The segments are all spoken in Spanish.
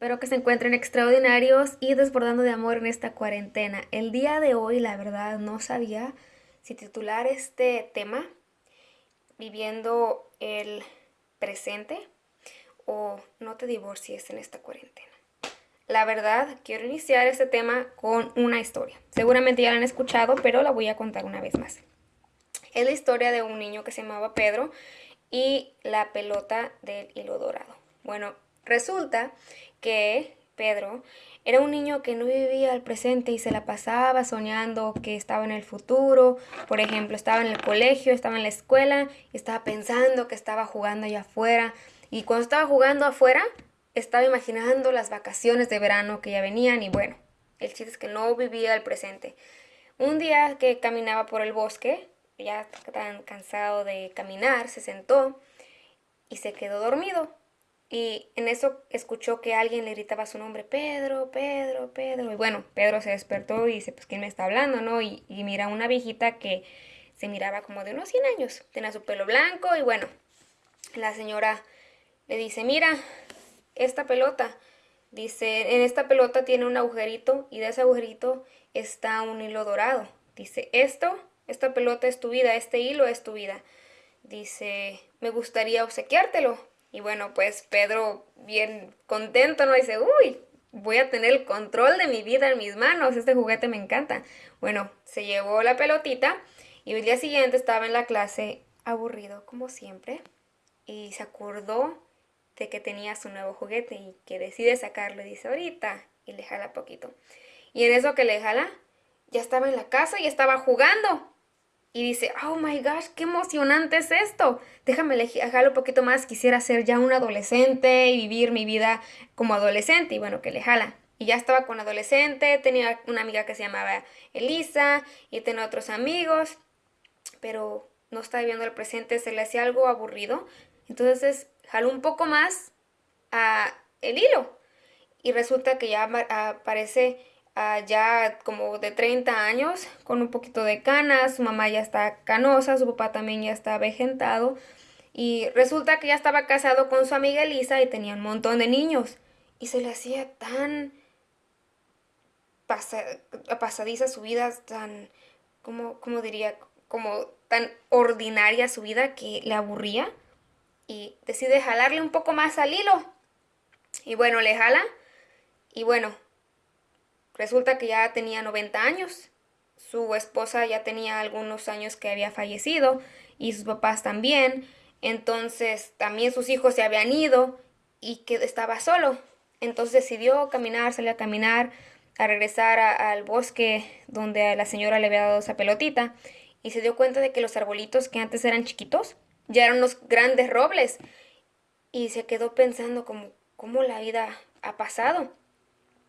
Espero que se encuentren extraordinarios y desbordando de amor en esta cuarentena. El día de hoy, la verdad, no sabía si titular este tema viviendo el presente o no te divorcies en esta cuarentena. La verdad, quiero iniciar este tema con una historia. Seguramente ya la han escuchado, pero la voy a contar una vez más. Es la historia de un niño que se llamaba Pedro y la pelota del hilo dorado. Bueno, resulta que Pedro era un niño que no vivía el presente y se la pasaba soñando que estaba en el futuro. Por ejemplo, estaba en el colegio, estaba en la escuela estaba pensando que estaba jugando allá afuera. Y cuando estaba jugando afuera, estaba imaginando las vacaciones de verano que ya venían y bueno, el chiste es que no vivía el presente. Un día que caminaba por el bosque, ya tan cansado de caminar, se sentó y se quedó dormido. Y en eso escuchó que alguien le gritaba su nombre, Pedro, Pedro, Pedro. Y bueno, Pedro se despertó y dice, pues, ¿quién me está hablando, no? Y, mira una viejita que se miraba como de unos 100 años. Tenía su pelo blanco y bueno, la señora le dice, mira, esta pelota, dice, en esta pelota tiene un agujerito y de ese agujerito está un hilo dorado. Dice, esto, esta pelota es tu vida, este hilo es tu vida. Dice, me gustaría obsequiártelo. Y bueno, pues Pedro bien contento, ¿no? Dice, uy, voy a tener el control de mi vida en mis manos, este juguete me encanta. Bueno, se llevó la pelotita y el día siguiente estaba en la clase aburrido como siempre y se acordó de que tenía su nuevo juguete y que decide sacarlo y dice ahorita y le jala poquito. Y en eso que le jala, ya estaba en la casa y estaba jugando y dice, oh my gosh, qué emocionante es esto. Déjame dejarlo un poquito más, quisiera ser ya un adolescente y vivir mi vida como adolescente. Y bueno, que le jala. Y ya estaba con adolescente, tenía una amiga que se llamaba Elisa y tenía otros amigos, pero no estaba viviendo el presente, se le hacía algo aburrido. Entonces jaló un poco más a el hilo y resulta que ya aparece ya como de 30 años, con un poquito de canas, su mamá ya está canosa, su papá también ya está avejentado, y resulta que ya estaba casado con su amiga Elisa y tenía un montón de niños, y se le hacía tan pasadiza su vida, tan, como, como diría, como tan ordinaria su vida que le aburría, y decide jalarle un poco más al hilo, y bueno, le jala, y bueno, Resulta que ya tenía 90 años. Su esposa ya tenía algunos años que había fallecido y sus papás también. Entonces también sus hijos se habían ido y que estaba solo. Entonces decidió caminar, salir a caminar, a regresar al bosque donde la señora le había dado esa pelotita y se dio cuenta de que los arbolitos que antes eran chiquitos ya eran unos grandes robles y se quedó pensando como cómo la vida ha pasado.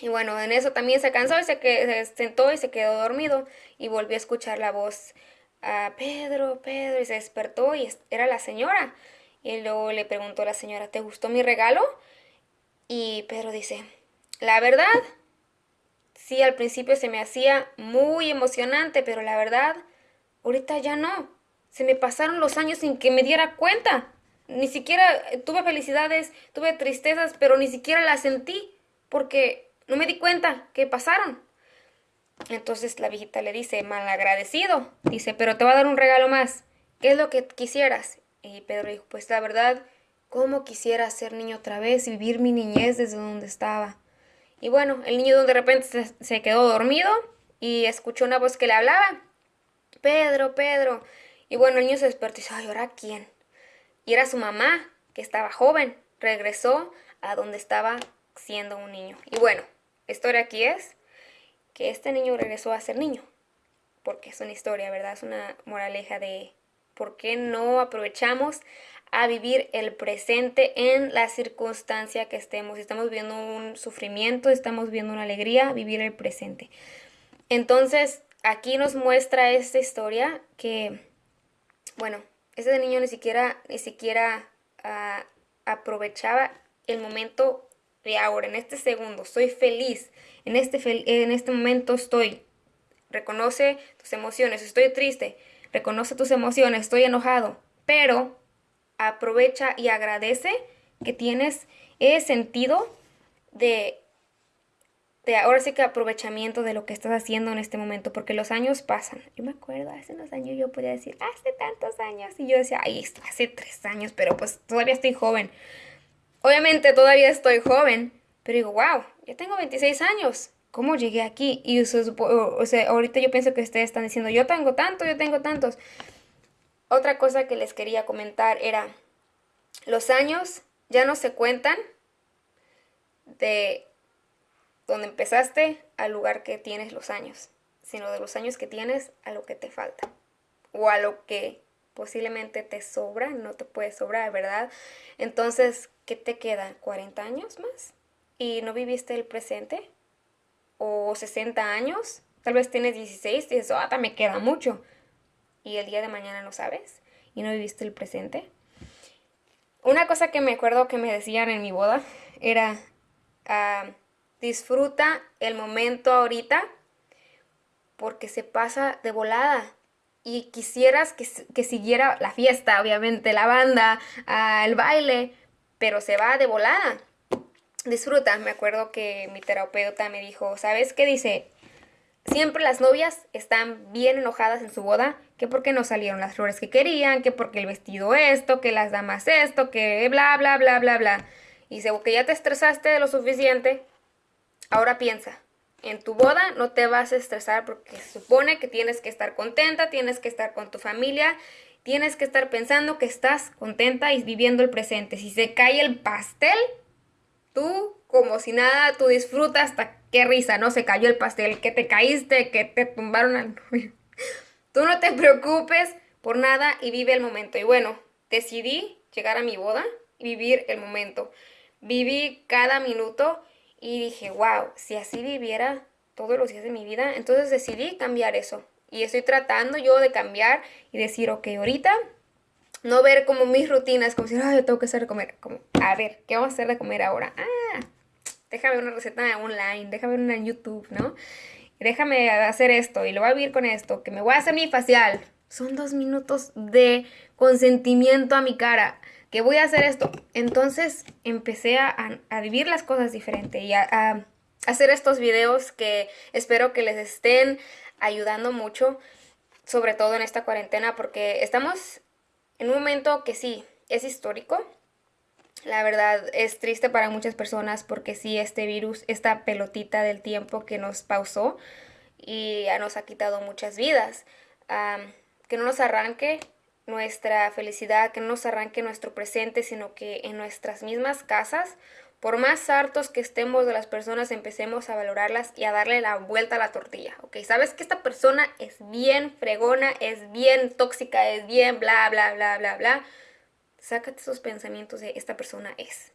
Y bueno, en eso también se cansó y se, se sentó y se quedó dormido y volvió a escuchar la voz a Pedro, Pedro, y se despertó y era la señora. Y luego le preguntó a la señora, ¿te gustó mi regalo? Y Pedro dice, la verdad, sí, al principio se me hacía muy emocionante, pero la verdad, ahorita ya no. Se me pasaron los años sin que me diera cuenta. Ni siquiera tuve felicidades, tuve tristezas, pero ni siquiera las sentí, porque no me di cuenta que pasaron. Entonces la viejita le dice, malagradecido. Dice, pero te va a dar un regalo más. ¿Qué es lo que quisieras? Y Pedro dijo, pues la verdad, ¿cómo quisiera ser niño otra vez y vivir mi niñez desde donde estaba? Y bueno, el niño de repente se, quedó dormido y escuchó una voz que le hablaba. Pedro, Pedro. Y bueno, el niño se despertó y dice, ¿ahora quién? Y era su mamá, que estaba joven. Regresó a donde estaba siendo un niño. Y bueno, historia aquí es que este niño regresó a ser niño. Porque es una historia, ¿verdad? Es una moraleja de por qué no aprovechamos a vivir el presente en la circunstancia que estemos. Si estamos viviendo un sufrimiento, estamos viendo una alegría, vivir el presente. Entonces, aquí nos muestra esta historia que, bueno, ese niño ni siquiera, ni siquiera ah, aprovechaba el momento de ahora, en este segundo, estoy feliz, en este, en este momento estoy. Reconoce tus emociones, estoy triste, reconoce tus emociones, estoy enojado, pero aprovecha y agradece que tienes ese sentido de, de ahora sí que aprovechamiento de lo que estás haciendo en este momento, porque los años pasan. Yo me acuerdo, hace unos años yo podía decir, hace tantos años, y yo decía, ay, hace tres años, pero pues todavía estoy joven. Obviamente todavía estoy joven, pero digo, wow, ya tengo 26 años. ¿Cómo llegué aquí? Y o ahorita yo pienso que ustedes están diciendo, yo tengo tanto, yo tengo tantos. Otra cosa que les quería comentar era, los años ya no se cuentan de donde empezaste al lugar que tienes los años, sino de los años que tienes a lo que te falta o a lo que posiblemente te sobra, no te puede sobrar, ¿verdad? Entonces, ¿qué te queda? ¿40 años más? ¿Y no viviste el presente? ¿O 60 años? Tal vez tienes 16 y dices, ah, me queda mucho. Y el día de mañana no sabes y no viviste el presente. Una cosa que me acuerdo que me decían en mi boda era, ah, disfruta el momento ahorita porque se pasa de volada. Y quisieras que, que siguiera la fiesta, obviamente, la banda, ah, el baile, pero se va de volada. Disfruta. Me acuerdo que mi terapeuta me dijo, ¿sabes qué dice? Siempre las novias están bien enojadas en su boda, que porque no salieron las flores que querían, que porque el vestido esto, que las damas esto, que bla, bla, bla, bla, bla. Y dice, que ya te estresaste de lo suficiente, ahora piensa, en tu boda no te vas a estresar porque se supone que tienes que estar contenta, tienes que estar con tu familia, tienes que estar pensando que estás contenta y viviendo el presente. Si se cae el pastel, tú como si nada, tú disfrutas hasta qué risa, ¿no? Se cayó el pastel, que te caíste, que te tumbaron al novio. Tú no te preocupes por nada y vive el momento. Y bueno, decidí llegar a mi boda y vivir el momento. Viví cada minuto y dije, wow, si así viviera todos los días de mi vida, entonces decidí cambiar eso. Y estoy tratando yo de cambiar y decir, ok, ahorita no ver como mis rutinas, como si, ay, yo tengo que hacer de comer. Como, a ver, ¿qué vamos a hacer de comer ahora? Ah, déjame una receta online, déjame una en YouTube, ¿no? Déjame hacer esto y lo voy a vivir con esto, que me voy a hacer mi facial. Son dos minutos de consentimiento a mi cara, que voy a hacer esto. Entonces empecé a, vivir las cosas diferente y a hacer estos videos que espero que les estén ayudando mucho, sobre todo en esta cuarentena, porque estamos en un momento que sí, es histórico, la verdad es triste para muchas personas porque sí, este virus, esta pelotita del tiempo que nos pausó y ya nos ha quitado muchas vidas. que no nos arranque nuestra felicidad, que no nos arranque nuestro presente, sino que en nuestras mismas casas, por más hartos que estemos de las personas, empecemos a valorarlas y a darle la vuelta a la tortilla, ¿ok? Sabes que esta persona es bien fregona, es bien tóxica, es bien bla, bla, bla, bla, bla Sácate esos pensamientos de esta persona es.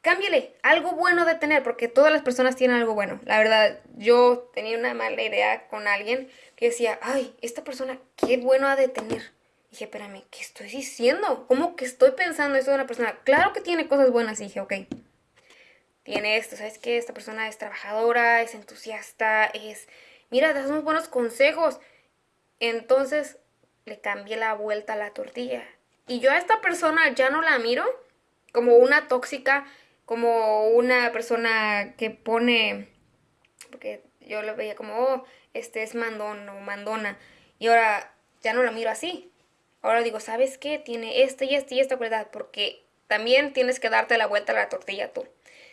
Cámbiale, algo bueno de tener, porque todas las personas tienen algo bueno. La verdad, yo tenía una mala idea con alguien que decía, ay, esta persona, qué bueno ha de tener. Dije, espérame, ¿qué estoy diciendo? ¿Cómo que estoy pensando eso de una persona? Claro que tiene cosas buenas. Y dije, ok, tiene esto, ¿sabes qué? Esta persona es trabajadora, es entusiasta, es... Mira, das unos buenos consejos. Entonces le cambié la vuelta a la tortilla y yo a esta persona ya no la miro como una tóxica, como una persona que pone, porque yo lo veía como, oh, este es mandón o mandona. Y ahora ya no la miro así. Ahora digo, ¿sabes qué? Tiene esta y esta y esta cualidad, porque también tienes que darte la vuelta a la tortilla tú.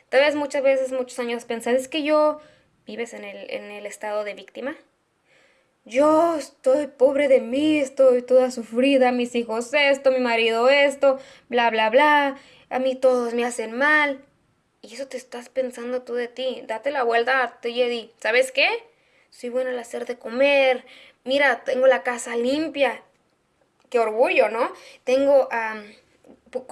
Tal vez muchas veces, muchos años pensar, es que yo vives en el, en el estado de víctima yo estoy pobre de mí, estoy toda sufrida, mis hijos esto, mi marido esto, bla, bla, bla, a mí todos me hacen mal. Y eso te estás pensando tú de ti. Date la vuelta ti y ¿sabes qué? Soy buena al hacer de comer. Mira, tengo la casa limpia. Orgullo, ¿no? Tengo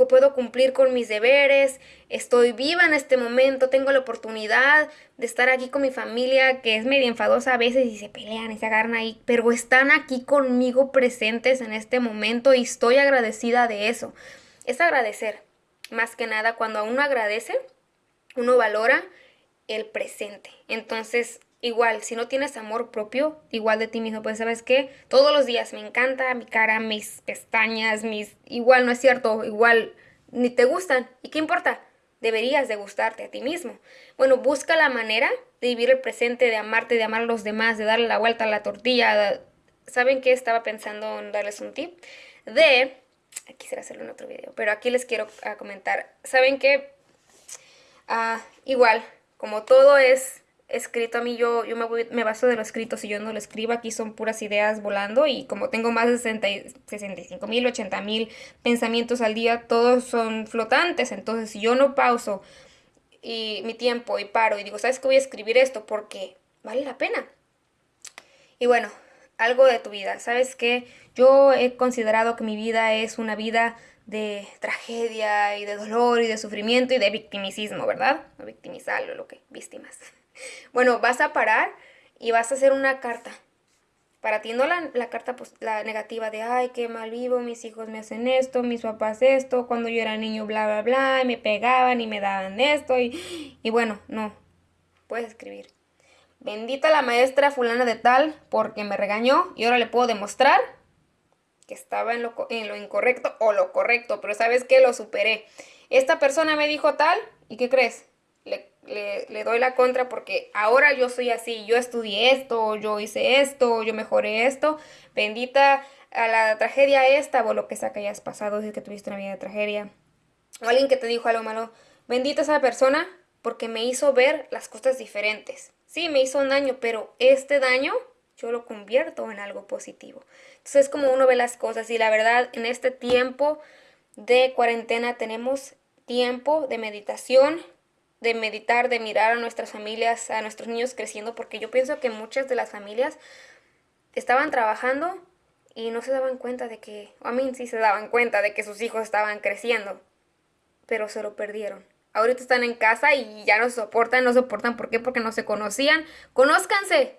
puedo cumplir con mis deberes, estoy viva en este momento, tengo la oportunidad de estar aquí con mi familia, que es medio enfadosa a veces y se pelean y se agarran ahí, pero están aquí conmigo presentes en este momento y estoy agradecida de eso. Es agradecer, más que nada, cuando uno agradece, uno valora el presente. Entonces, igual, si no tienes amor propio, igual de ti mismo, pues sabes que todos los días me encanta mi cara, mis pestañas, mis... Igual no es cierto, igual ni te gustan. ¿Y qué importa? deberías de gustarte a ti mismo. Bueno, busca la manera de vivir el presente, de amarte, de amar a los demás, de darle la vuelta a la tortilla. ¿Saben qué? Estaba pensando en darles un tip de... Quisiera hacerlo en otro video, pero aquí les quiero ah, comentar. ¿Saben qué? Ah, igual, como todo es escrito a mí, yo, yo me, voy, me baso de lo escrito, si yo no lo escribo, aquí son puras ideas volando y como tengo más de 60, 65 mil, 80 mil pensamientos al día, todos son flotantes, entonces si yo no pauso y mi tiempo y paro y digo, ¿sabes qué voy a escribir esto? Porque vale la pena. Y bueno, algo de tu vida, ¿sabes qué? Yo he considerado que mi vida es una vida de tragedia y de dolor y de sufrimiento y de victimicismo, ¿verdad? No victimizarlo, lo que víctimas. Bueno, vas a parar y vas a hacer una carta. Para ti no la, carta pues, la negativa de, ay, qué mal vivo, mis hijos me hacen esto, mis papás esto, cuando yo era niño, bla, bla, bla, y me pegaban y me daban esto, y, y bueno, no, puedes escribir. Bendita la maestra fulana de tal porque me regañó y ahora le puedo demostrar que estaba en lo, en lo incorrecto o lo correcto, pero sabes que lo superé. Esta persona me dijo tal y ¿qué crees? Le, doy la contra porque ahora yo soy así, yo estudié esto, yo hice esto, yo mejoré esto, bendita a la tragedia esta o lo que sea que hayas pasado si que tuviste una vida de tragedia, o alguien que te dijo algo malo, bendita esa persona porque me hizo ver las cosas diferentes. Sí, me hizo un daño, pero este daño yo lo convierto en algo positivo. Entonces es como uno ve las cosas y la verdad en este tiempo de cuarentena tenemos tiempo de meditación, de meditar, de mirar a nuestras familias, a nuestros niños creciendo, porque yo pienso que muchas de las familias estaban trabajando y no se daban cuenta de que, a mí sí se daban cuenta de que sus hijos estaban creciendo, pero se lo perdieron. Ahorita están en casa y ya no soportan, no soportan, ¿por qué? Porque no se conocían. Conózcanse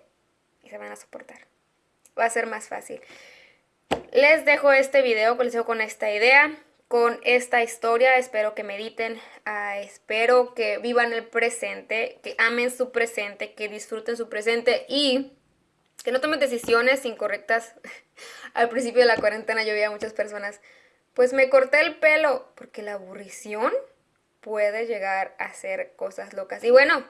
y se van a soportar. Va a ser más fácil. Les dejo este video, les dejo con esta idea con esta historia. Espero que mediten, ah, espero que vivan el presente, que amen su presente, que disfruten su presente y que no tomen decisiones incorrectas. Al principio de la cuarentena yo veía a muchas personas, pues me corté el pelo, porque la aburrición puede llegar a hacer cosas locas. Y bueno,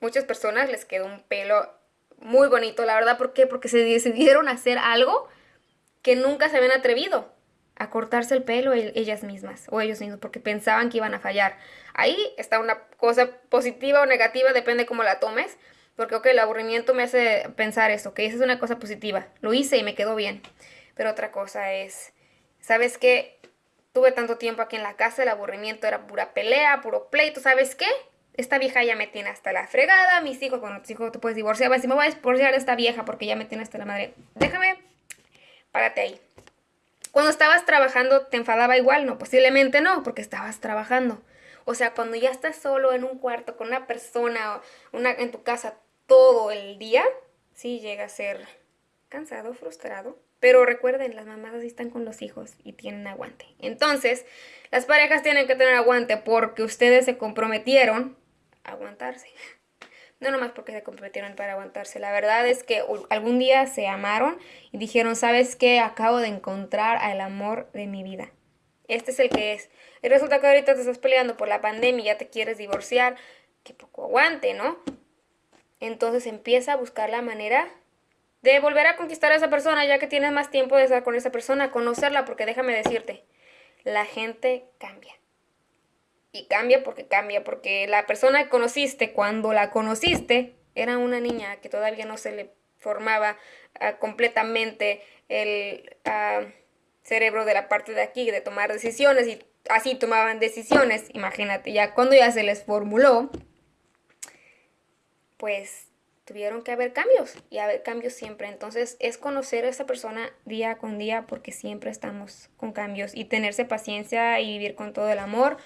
muchas personas les quedó un pelo muy bonito, la verdad, ¿por qué? Porque se decidieron hacer algo que nunca se habían atrevido a cortarse el pelo ellas mismas o ellos mismos porque pensaban que iban a fallar. Ahí está una cosa positiva o negativa, depende cómo la tomes, porque ok, el aburrimiento me hace pensar eso, que esa es una cosa positiva, lo hice y me quedó bien, pero otra cosa es, ¿sabes qué? Tuve tanto tiempo aquí en la casa, el aburrimiento era pura pelea, puro pleito, ¿sabes qué? Esta vieja ya me tiene hasta la fregada, mis hijos, cuando tus hijos te puedes divorciar, decir, me voy a divorciar de esta vieja porque ya me tiene hasta la madre. Déjame, párate ahí cuando estabas trabajando, ¿te enfadaba igual? No, posiblemente no, porque estabas trabajando. O sea, cuando ya estás solo en un cuarto con una persona una, en tu casa todo el día, sí llega a ser cansado, frustrado. Pero recuerden, las mamás así están con los hijos y tienen aguante. Entonces, las parejas tienen que tener aguante porque ustedes se comprometieron a aguantarse no nomás porque se comprometieron para aguantarse. La verdad es que algún día se amaron y dijeron, ¿sabes qué? Acabo de encontrar al amor de mi vida. Este es el que es. Y resulta que ahorita te estás peleando por la pandemia y ya te quieres divorciar. Que poco aguante, ¿no? Entonces empieza a buscar la manera de volver a conquistar a esa persona ya que tienes más tiempo de estar con esa persona, conocerla, porque déjame decirte, la gente cambia y cambia porque cambia, porque la persona que conociste cuando la conociste era una niña que todavía no se le formaba ah, completamente el ah, cerebro de la parte de aquí de tomar decisiones y así tomaban decisiones, imagínate, ya cuando ya se les formuló, pues tuvieron que haber cambios y haber cambios siempre. Entonces es conocer a esa persona día con día porque siempre estamos con cambios y tenerse paciencia y vivir con todo el amor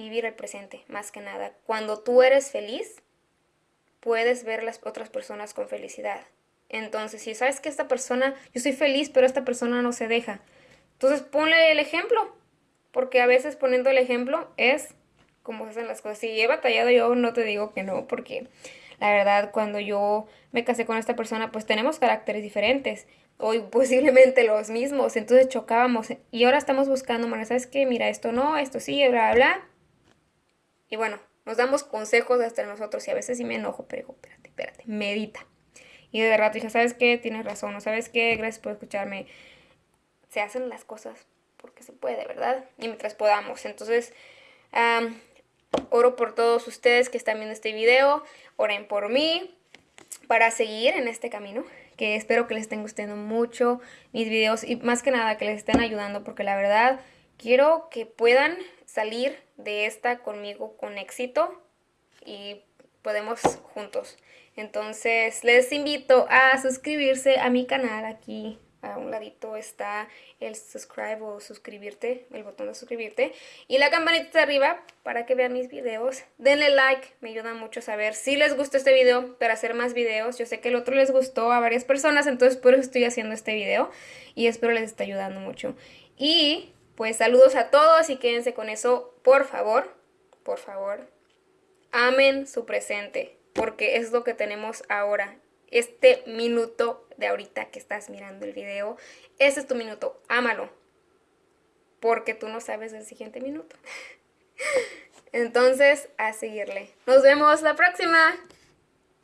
vivir el presente, más que nada. Cuando tú eres feliz, puedes ver las otras personas con felicidad. Entonces, si sabes que esta persona, yo soy feliz, pero esta persona no se deja, entonces ponle el ejemplo, porque a veces poniendo el ejemplo es como se hacen las cosas. Si he batallado yo, no te digo que no, porque la verdad, cuando yo me casé con esta persona, pues tenemos caracteres diferentes. o posiblemente los mismos, entonces chocábamos y ahora estamos buscando, bueno, ¿sabes qué? Mira, esto no, esto sí, bla, bla, bla. Y bueno, nos damos consejos hasta nosotros y a veces sí me enojo, pero digo, espérate, espérate, medita. Y de rato dije, ¿sabes qué? Tienes razón, ¿no sabes qué? Gracias por escucharme. Se hacen las cosas porque se puede, ¿verdad? Y mientras podamos. Entonces, oro por todos ustedes que están viendo este video. Oren por mí para seguir en este camino que espero que les estén gustando mucho mis videos y más que nada que les estén ayudando porque la verdad quiero que puedan salir de esta conmigo con éxito y podemos juntos. Entonces les invito a suscribirse a mi canal aquí a un ladito está el subscribe o suscribirte, el botón de suscribirte y la campanita de arriba para que vean mis videos. Denle like, me ayuda mucho a saber si les gustó este video para hacer más videos. Yo sé que el otro les gustó a varias personas, entonces por eso estoy haciendo este video y espero les esté ayudando mucho. Y pues saludos a todos y quédense con eso, por favor, por favor. Amen su presente, porque es lo que tenemos ahora este minuto de ahorita que estás mirando el video, ese es tu minuto, ámalo, porque tú no sabes el siguiente minuto. Entonces, a seguirle. Nos vemos la próxima.